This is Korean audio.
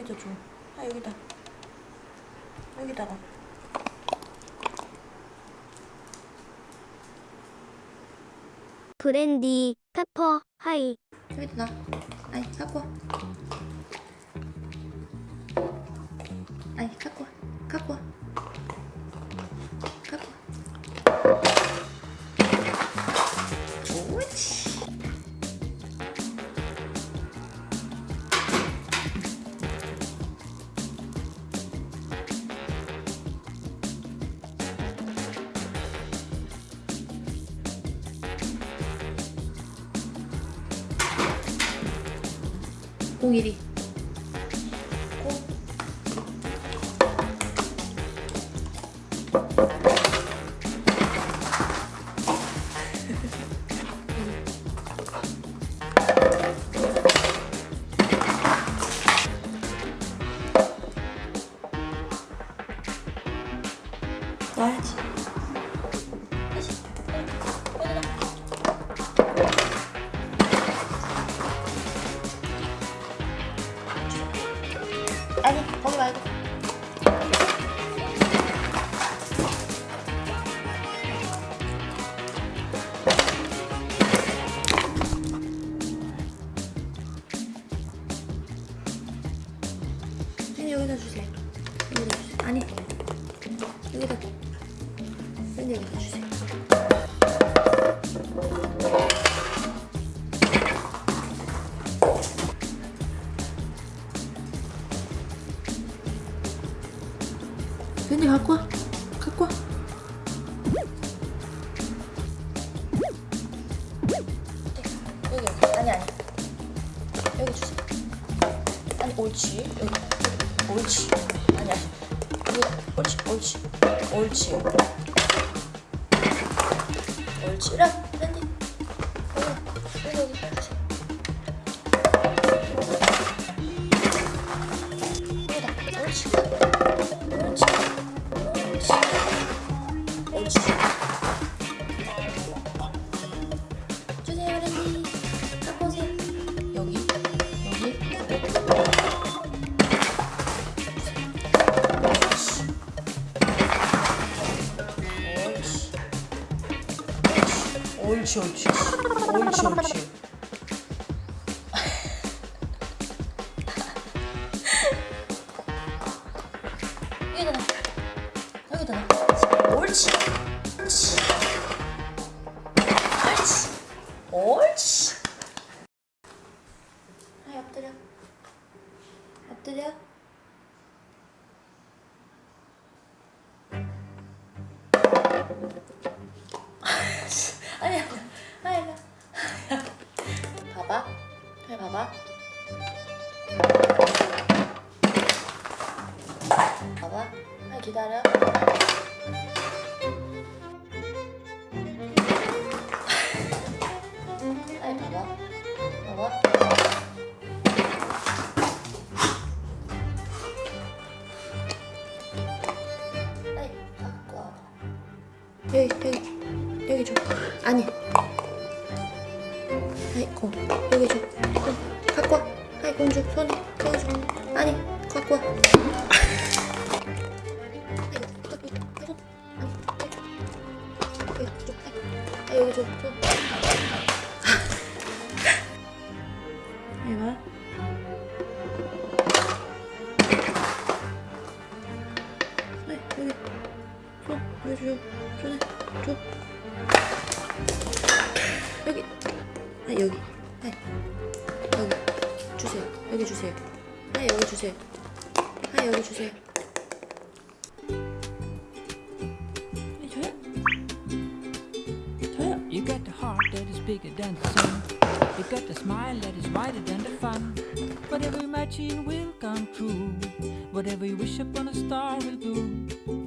여기다 줘. 아 여기다. 여기다가. 브랜디, 페퍼, 하이. 여기다 놔. 아이 갖고 와. 아이 갖고 와. 갖고 와. 01이 와야지. 아니 거기 말고. 선생님 여기다 주세요. 여기다 주세요. 아니 여기다. 선생님 여기다 주세요 선생님 갖고 와. 갖고 와. 옳지. 옳지. 아니 아니. 옳지 옳지. 옳지. 옳지. 라 랜디 여기 여기 여기 옳지 옳지 옳지 옳지 여기다 놔 여기다 놔 옳지. 옳지. 옳지. 옳지. 아 엎드려. 엎드려 아니 아니 봐봐. 잘 봐봐. 봐봐. 아 기다려. 아이 봐봐. 봐봐. 아이 와 여기 여기 여기 줘. 아니. 아이 공 여기 줘공 갖고 와. 아이 공주 손에 여기 줘. 아니 갖고 와. 아, 여기 줘. 줘. 이거. 줘. 손에 줘. 여기. 아, 여기. 네. 여기. 주세요. 여기 주세요. 아, 여기 주세요. 아, 여기 주세요. 네, 저요? 저요? You got the heart that is bigger than the sun. You got the smile that is wider than the fun. Whatever you imagine will come true. Whatever you wish upon a star will do.